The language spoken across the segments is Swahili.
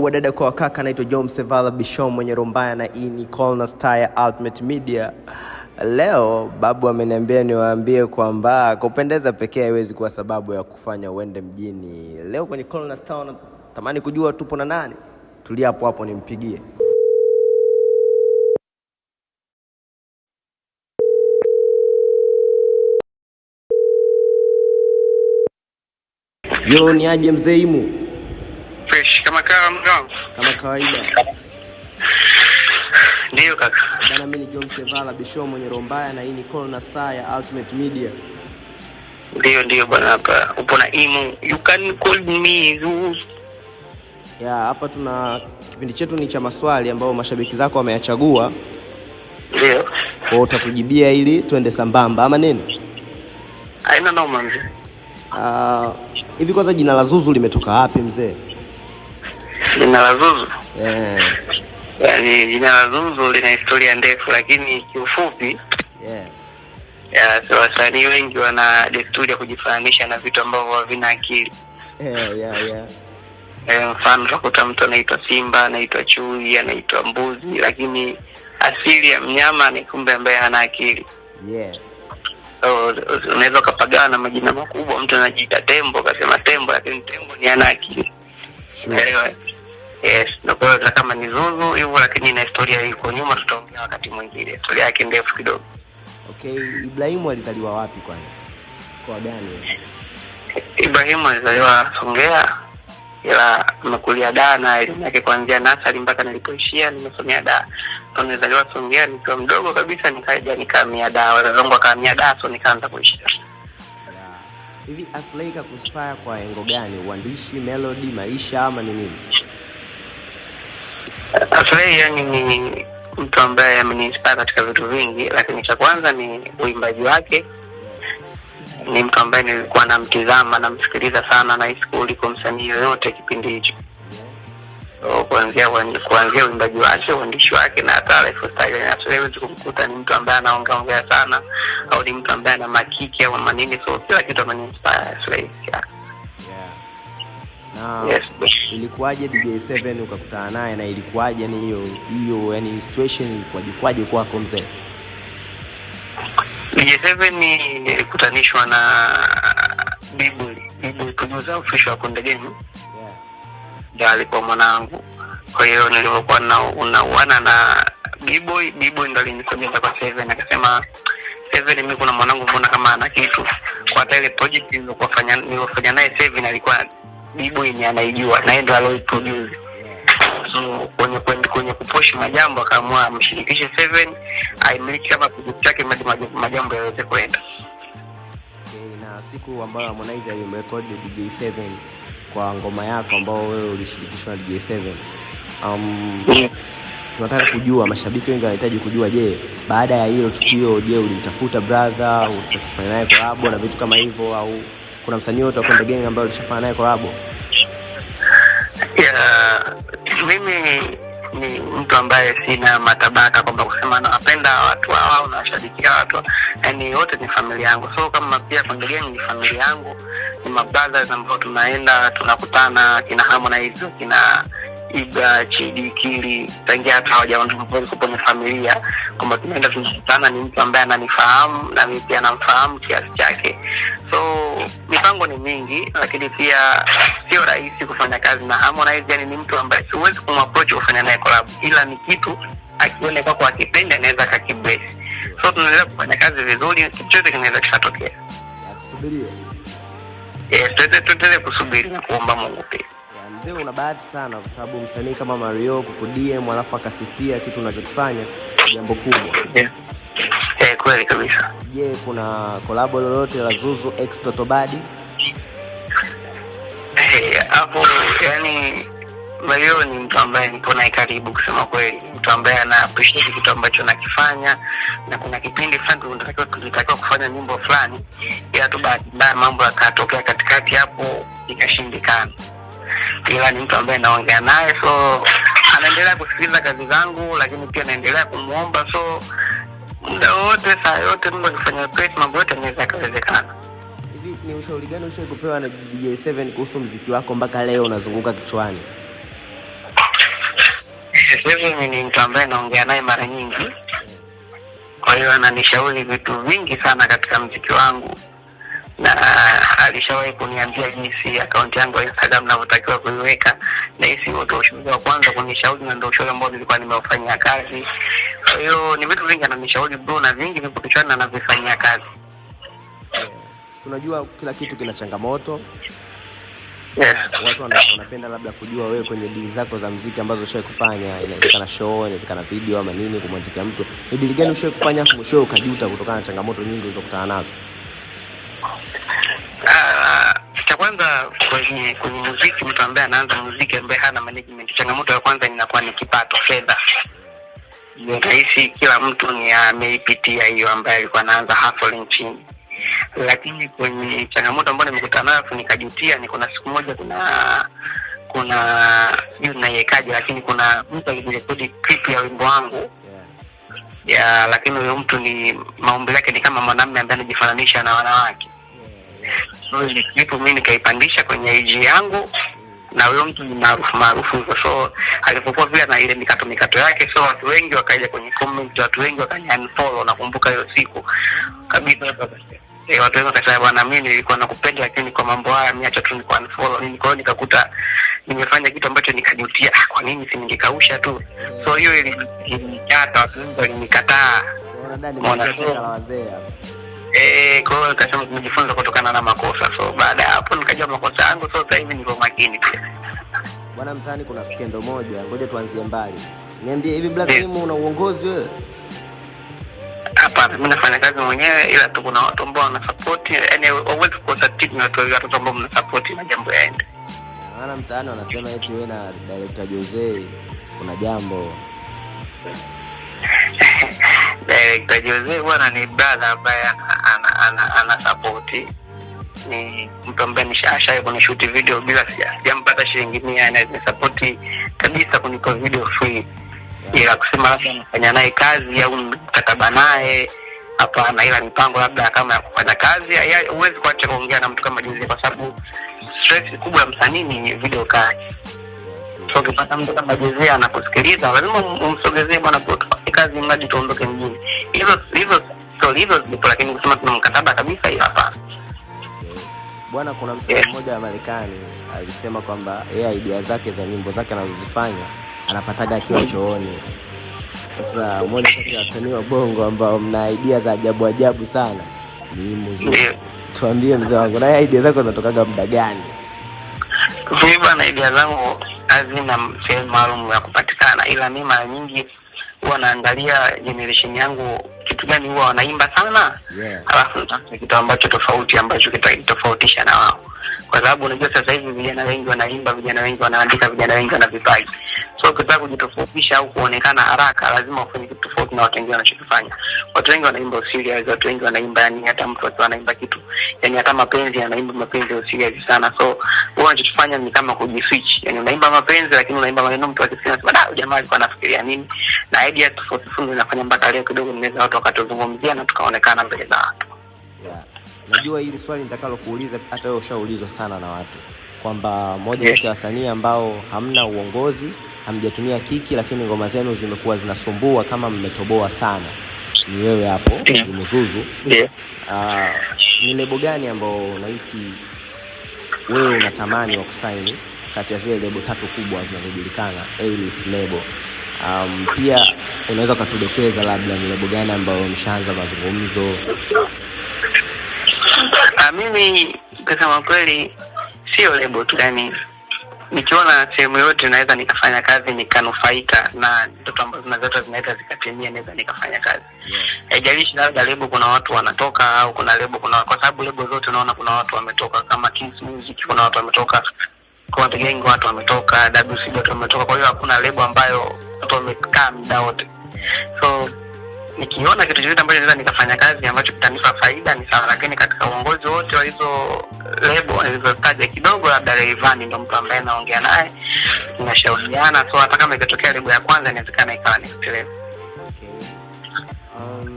Yo, wadada kwa wakaka, anaitwa John Sevala Bishom mwenye rombaya na hii ni Colna ya Ultimate Media. Leo babu ameniambia niwaambie kwamba kupendeza pekee haiwezi kuwa sababu ya kufanya uende mjini. Leo kwenye Colna Star natamani kujua tupo na nani. Tulia hapo hapo nimpigie. Yo, ni aje mzee Imu? Kama kawaida. Ndiyo kaka. Bana, mimi ni John Sevala Bisho mwenye rombaya na hii ni Colna Star ya Ultimate Media. Ndiyo ndiyo bana, hapa. Upo na Imu. You can call me Zeus. Ya, hapa tuna kipindi chetu ni cha maswali ambayo mashabiki zako wameyachagua. Ndio. Kwa utatujibia ili tuende sambamba ama nini? Haina noma mzee. Ah, hivi kwanza jina la Zuzu limetoka wapi mzee? Jina la Zuzu. Yeah. Yaani jina la Zuzu lina historia ndefu lakini kiufupi Yeah. ya so wasanii wengi wana desturi ya kujifananisha na vitu ambavyo havina akili. Yeah, yeah, yeah. E, mfano utakuta mtu anaitwa simba, anaitwa chui, anaitwa mbuzi, lakini asili ya mnyama ni kumbe ambaye hana akili. Yeah. So, unaweza ukapagana na majina makubwa, mtu anajiita tembo, akasema tembo, lakini tembo ni ana akili. Sure. Unaelewa? Yes, kwa hiyo kama ni Zuzu hivyo, lakini na historia iko nyuma, tutaongea wakati mwingine, historia yake ndefu kidogo. Okay, Ibrahimu alizaliwa wapi kwani? Kwa gani? Ibrahimu alizaliwa Songea, ila nimekulia Dar na elimu yake kuanzia nasari mpaka nilipoishia nimesomea Dar. So nilizaliwa Songea nikiwa mdogo kabisa, nikaja nikahamia Dar, wazazi wangu wakahamia Dar, so nikaanza kuishi Hivi Aslay kakuspire kwa engo gani? Uandishi, melody, maisha ama ni nini? Aslay yani ni mtu ambaye ameniinspire katika vitu vingi, lakini cha kwanza ni uimbaji wake. Ni mtu ambaye nilikuwa namtizama, namsikiliza sana, na hisi kuliko msanii yoyote kipindi hicho. So, kuanzia kuanzia uimbaji wake, uandishi wake na hata lifestyle yake, siwezi kumkuta ni mtu ambaye anaongea ongea sana au ni mtu ambaye ana makiki au manini, so kila kitu ameniinspire. Yeah. Na Yes. ilikuwaje DJ7 ukakutana naye na ilikuwaje yani hiyo hiyo yani situation ilikuwaje kwaje kwako mzee? DJ7 nilikutanishwa na Bibuli, Bibuli producer official wa Konde Gang, Yeah. ndio alikuwa mwanangu. Kwa hiyo nilivyokuwa na unauana na B-boy, B-boy ndo alinisogeza kwa Seven akasema Seven, mimi kuna mwanangu mbona kama ana kitu. Kwa hata ile project nilikuwa fanya nilifanya naye Seven alikuwa B-boy anaijua na yeye ndo alioiproduce. So kwenye kwenye, kwenye kupush majambo akaamua amshirikishe Seven aimiliki kama yake madi majambo yaweze kwenda. Okay, na siku ambayo Harmonize alimrekodi DJ7 kwa ngoma yako ambao wewe ulishirikishwa na DJ7. Um, tunataka kujua, mashabiki wengi wanahitaji kujua, je, baada ya hilo tukio, je, ulimtafuta brother utakufanya naye collab na vitu kama hivyo, au kuna msanii wote wa Konde Gang ambaye ulishafanya naye collab? Yeah, mimi ni mtu ambaye sina matabaka kwamba kusema nawapenda watu hawa au nawashabikia watu yani wote ni familia yangu so kama pia Konde Gang ni familia yangu ni mabrothers ambao tunaenda tunakutana kina Harmonize kina Ibra Chidi Kili tangia hata hawajaondoka kwenye familia kwamba tunaenda tunakutana ni mtu ambaye ananifahamu na mimi pia namfahamu kiasi chake. So mipango ni mingi lakini pia sio rahisi kufanya kazi na Harmonize yani ni mtu ambaye siwezi kumapproach kufanya naye collab ila ni kitu akione kwako akipenda anaweza kakibesi so tunaendelea kufanya kazi vizuri kitu chote kinaweza kikatokea. Tuendelee kusubiri na kuomba Mungu pia Mzee, una bahati sana kwa sababu msanii kama Mario kukudm alafu akasifia kitu unachokifanya jambo kubwa. yeah. eh, kweli kabisa Je, yeah, kuna kolabo lolote la Zuzu x Totobadi? Eh, hapo yani Mario ni mtu ambaye nipo naye karibu kusema kweli, mtu ambaye ana appreciate kitu ambacho nakifanya, na kuna kipindi fulani tulitakiwa tulitakiwa kufanya nyimbo fulani, ila tu baadaye mambo yakatokea katikati hapo ikashindikana, ila ni mtu ambaye naongea naye, so anaendelea kusikiliza kazi zangu, lakini pia naendelea kumwomba, so muda wote saa yote Mungu akifanya wepesi, mambo yote anaweza yakawezekana. Hivi ni ushauri gani ushawahi kupewa na DJ7 kuhusu mziki wako mpaka leo unazunguka kichwani? Mimi ni mtu ambaye naongea naye mara nyingi, kwa hiyo ananishauri vitu vingi sana katika mziki wangu, na akaunti yangu ya Instagram navyotakiwa kuiweka, na hisi ndio ushauri wa kwanza kunishauri na ndio ushauri ambao nilikuwa nimeufanyia kazi. Kwa hiyo ni vitu vingi ananishauri bro, na vingi vipo kichwani na navifanyia kazi. Yeah. Tunajua kila kitu kina changamoto. Yes. Watu wanapenda labda kujua wewe kwenye dili zako za mziki ambazo ushawahi kufanya, inawezekana show, inawezekana video ama nini, kumwandikia mtu, ni dili gani ushawahi kufanya afu mwishowe ukajuta kutokana na changamoto nyingi ulizokutana nazo? Kwenye kwenye muziki, mtu ambaye anaanza muziki ambaye hana management, changamoto ya kwanza inakuwa ni kipato, fedha. Nahisi kila mtu ni ameipitia hiyo, ambaye alikuwa anaanza hustling chini. Lakini kwenye changamoto ambayo nimekutana nayo nikajutia, ni kuna siku moja, kuna kuna sijui naiwekaje, lakini kuna mtu alijirekodi clip ya wimbo wangu ya, lakini huyo mtu ni maumbi yake ni kama mwanamme ambaye anajifananisha na wanawake so ile clip mi nikaipandisha kwenye IG yangu na huyo mtu ni maarufu maarufu so alipokuwa vile na ile mikato mikato yake, so watu wengi wakaja kwenye comment, watu wengi wakani unfollow. Nakumbuka hiyo siku kabisa, E, watu wengi wakasema, bwana, mimi nilikuwa nakupenda, lakini kwa mambo haya miacha tu nikuwa unfollow nini. Kwa hiyo nikakuta nimefanya kitu ambacho nikajutia, ah, kwa nini si ningekausha tu? So hiyo ili- ilinikata, watu wengi walinikataa. Unaona ni Mwana nimesikia show. teka la wazee. Eh, kwa hiyo nikasema tumejifunza kutokana na makosa. So baada ya hapo nikajua makosa yangu, so sasa hivi niko makini pia. Bwana, mtaani kuna skendo moja, ngoja tuanzie mbali. Niambie hivi Black Yeah. Una uongozi wewe? Hapana, mimi nafanya kazi mwenyewe, ila tu kuna watu ambao wanasapoti, yani hauwezi kukosa timu ya watu watu ambao mnasapoti na jambo yaende. Maana mtaani wanasema eti wewe na director Jose kuna jambo. Director Jose bwana ni brother ambaye ana ana, ana, sapoti ni mtu ambaye nishashawahi kunishuti video bila sija- sijampata shilingi mia, na nimesapoti kabisa kunipa video free. Ila kusema labda nafanya naye kazi au mkataba naye hapana, ila mipango labda kama ya kufanya kazi, huwezi kuacha kuongea na mtu kama jinsi kwa sababu stress kubwa ya msanii ni video kazi ukipata mtu kama jezi anakusikiliza, lazima um- umsogezee bwana, tufanye kazi mradi tuondoke mjini. Hizo hizo stori hizo zipo, lakini kusema tuna mkataba kabisa, hiyo hapana. Bwana, kuna msanii mmoja wa Marekani alisema kwamba yeye idea zake za nyimbo zake anazozifanya anapataga akiwa chooni. Sasa mmoja kati ya wasanii wa bongo ambao mna idea za ajabu ajabu sana ni Muzu. Ndio. Tuambie mzee wangu, na idea zako zinatokaga muda gani? Mimi bana, idea zangu hazina sehemu maalum ya kupatikana, ila mi mara nyingi huwa naangalia generation yangu kitu gani huwa wanaimba sana, Yeah. alafu kitu ambacho tofauti ambacho kitatofautisha na wao, kwa sababu unajua sasa hivi vijana wengi wanaimba, vijana wengi wanaandika, vijana wengi wana vipaji. So ukitaka kujitofautisha au kuonekana haraka, lazima ufanye kitu tofauti na watu wengine wanachokifanya. Watu wengi wanaimba userious, watu wengi wanaimba yani, hata mtu akiwa anaimba kitu yani, hata mapenzi anaimba mapenzi ya userious sana. So wewe unachofanya ni kama kujifichi, yani unaimba mapenzi, lakini unaimba maneno mtu akisikia anasema da, jamaa alikuwa anafikiria nini, na idea tofauti tofauti inafanya mpaka leo kidogo nimeweza watu wakatuzungumzia na tukaonekana mbele za watu. Yeah. Najua hili swali nitakalo kuuliza hata wewe ushaulizwa sana na watu kwamba moja kati ya wasanii ambao hamna uongozi, hamjatumia kiki, lakini ngoma zenu zimekuwa zinasumbua kama mmetoboa sana, ni wewe hapo Yeah. Zuzuzu. Ndio. Ah, ni lebo gani ambao unahisi wewe unatamani wa kusaini kati ya zile lebo tatu kubwa zinazojulikana A-list lebo? Um, pia unaweza ukatudokeza labda ni lebo gani ambayo mshaanza mazungumzo? Ah, mimi kusema kweli sio lebo tu, yani nikiona sehemu yote naweza nikafanya kazi nikanufaika na ndoto ambazo nazota zinaweza zikatimia, naweza nikafanya kazi haijalishi Yeah. labda lebo kuna watu wanatoka au kuna lebo kuna kwa sababu lebo zote unaona kuna watu wametoka kama Kings Music kuna watu wametoka Konde Gang watu wametoka WCB watu wametoka kwa hiyo hakuna lebo ambayo watu wamekaa muda wote so nikiona kitu chochote ambacho naweza nikafanya kazi ambacho kitanipa faida ni sawa lakini katika uongozi wa hizo lebo nilizotaja kidogo labda Rayvanny ndo mtu ambaye naongea naye tunashauriana. So hata kama ikatokea lebo ya kwanza inawezekana ikawa next level Okay. Um,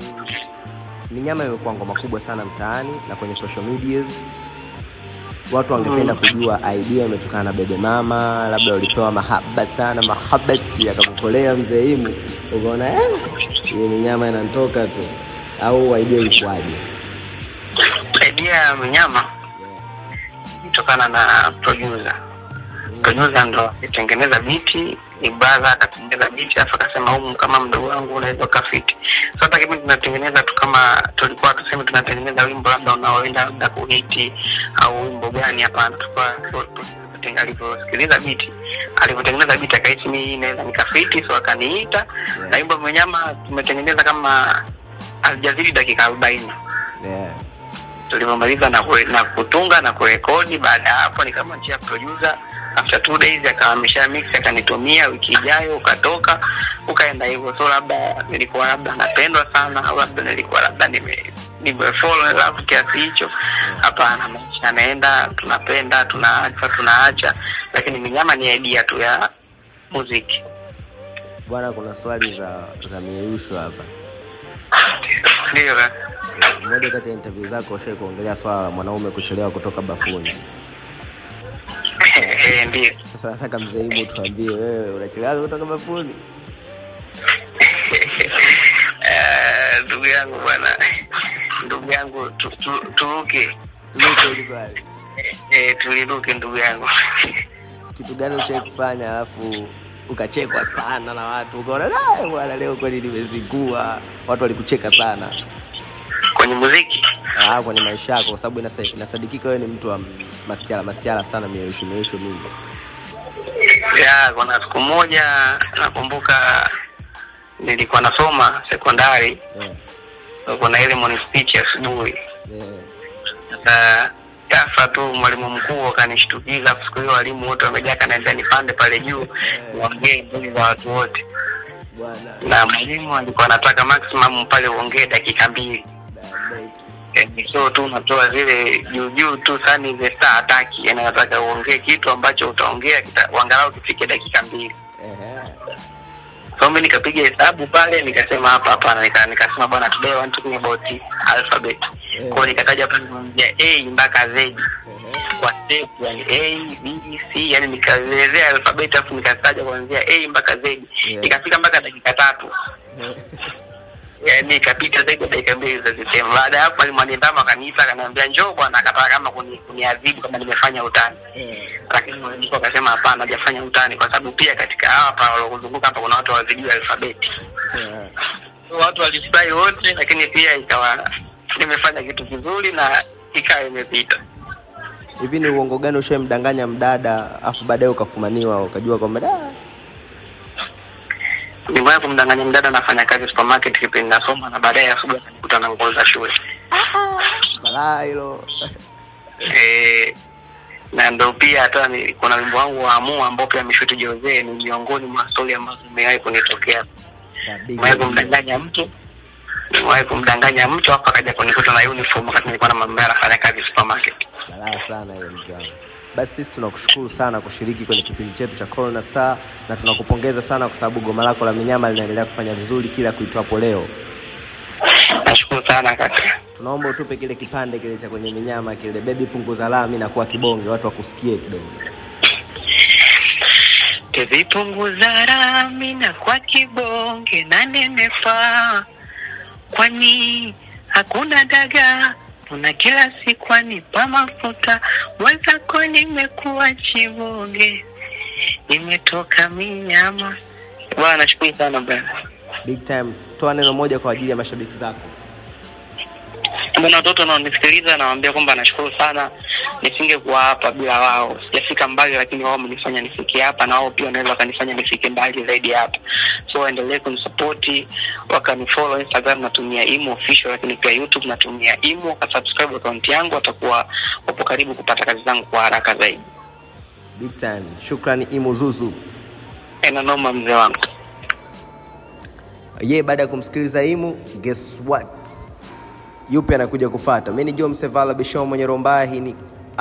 Minyama imekuwa ngoma kubwa sana mtaani na kwenye social medias. watu wangependa kujua idea imetokana na bebe mama labda ulipewa mahaba sana mahabati akakukolea mzee imu. Ukaona eh, hii minyama inantoka tu. Au idea ilikuwaje idea ya mnyama kutokana na producer. Producer ndo akitengeneza biti ibaza akatengeneza biti afu akasema humu kama mdogo wangu unaweza ukafiti. So hata kipindi tunatengeneza tu kama tulikuwa tuseme tunatengeneza wimbo labda unaoenda labda kuhiti au wimbo gani hapana tulikuwa alivyosikiliza biti alivyotengeneza biti akahisi mi inaweza naweza nikafiti so akaniita. Na wimbo mwenyama tumetengeneza kama alijazidi dakika arobaini. Yeah. Tulivyomaliza na, kure, na kutunga na kurekodi. Baada ya hapo nikamwachia producer after two days akahamisha mix akanitumia wiki ijayo ukatoka ukaenda hivyo. So labda nilikuwa labda napendwa sana au labda nilikuwa labda nime nimefall in love kiasi hicho. Hapana maisha yanaenda tunapenda tunaacha tunaacha. Lakini minyama ni idea tu ya muziki. Bwana kuna swali za za mieyusho hapa. Ndio moja kati ya interview zako ushai kuongelea swala la mwanaume kuchelewa kutoka bafuni? Eh, ndio. Sasa nataka mzeimu tuambie wewe unachelewa kutoka bafuni? Eh, ndugu yangu bwana ndugu yangu turuke. Nipe. Eh, tuliruke ndugu yangu. Kitu gani ushai kufanya alafu ukachekwa sana na watu? Ukaona "Ah, bwana leo kweli nimezingua. Watu walikucheka sana kwenye muziki. Ah, kwenye maisha yako kwa sababu inasadikika wewe ni mtu wa masiala masiala sana mioisho mioisho mingi. Ya kuna siku moja nakumbuka nilikuwa nasoma sekondari. Yeah. kuna ile morning speech asubuhi. Yeah. sasa tu mwalimu mkuu akanishtukiza siku hiyo walimu wote wamejaa kanaambia nipande pale juu niongee mbele za watu wote. Na mwalimu alikuwa anataka maximum pale uongee dakika mbili. Eh, so tu unatoa zile juu juu tu sani the star ataki yani nataka uongee kitu ambacho utaongea kita- angalau kifike dakika mbili Ehe. so mi nikapiga hesabu pale nikasema hapa hapana nika, nikasema bwana today want to talk about alphabet Eh. kwao nikataja pale kuanzia a mpaka z Ehe. kwa step yani a b c yani nikaelezea alphabet alafu nikataja kuanzia a mpaka z Yeah. ikafika mpaka dakika tatu Ehe. yani ikapita zaidi ya dakika mbili za sisemu baada ya hapo mwalimu anidhamu akaniita akaniambia njoo bwana akataka kama kuniadhibu kama nimefanya utani mm. lakini mwalimu akasema hapana hajafanya utani kwa sababu pia katika hapa waliokuzunguka hapa kuna watu hawazijui alfabeti mm. Watu walifurahi wote lakini pia ikawa nimefanya kitu kizuri na ikawa imepita hivi ni uongo gani ushaimdanganya mdada afu baadaye ukafumaniwa ukajua kwamba da nimewahi kumdanganya mdada nafanya kazi supermarket kipindi nasoma na baadaye asubuhi akanikuta na nguo za shule. Balaa hilo. Eh, na ndo pia hata ni- kuna wimbo wangu wa amua ambao pia ameshuti Jose ni miongoni mwa stori ambazo zimewahi kunitokea. Nimewahi kumdanganya mtu nimewahi kumdanganya mtu hapo akaja kunikuta na uniform wakati nilikuwa na mama anafanya kazi supermarket. Balaa sana hiyo mzee basi sisi tunakushukuru sana kushiriki kwenye kipindi chetu cha Corona Star na tunakupongeza sana kwa sababu goma lako la minyama linaendelea kufanya vizuri kila kuitwapo leo. Nashukuru sana kaka. Tunaomba utupe kile kipande kile cha kwenye minyama kile. Bebi punguza lami na kuwa kibonge watu wakusikie kidogo. Tevipunguza rami na kwa kibonge na nenepa, kwani hakuna daga una kila siku anipa mafuta, mwenzako nimekuwa chibonge, nimetoka minyama. Bwana, nashukuru sana bwana. big time. Toa neno moja kwa ajili ya mashabiki zako. Mbona watoto wanaonisikiliza nawaambia kwamba nashukuru sana, nisingekuwa hapa bila wao. Sijafika mbali, lakini wao wamenifanya nifike hapa, na wao pia wanaweza wakanifanya nifike mbali zaidi hapa. So waendelee kunisapoti, wakanifollow Instagram natumia Imo official, lakini pia YouTube natumia Imo, wakasubscribe akaunti yangu, watakuwa wapo karibu kupata kazi zangu kwa haraka zaidi. big time shukrani imuzuzu Ena noma mzee wangu. ye baada ya kumsikiliza imu guess what yupi anakuja kufata mi ni jo msevala bisho mwenye rombaya hii ni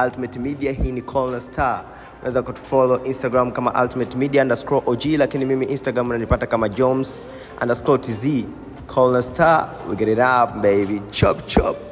ultimate media. Hii ni Colna star. Unaweza kutufollow instagram kama ultimate media underscore og lakini mimi instagram unanipata kama joms underscore tz Colna star we get it up baby. Chop chop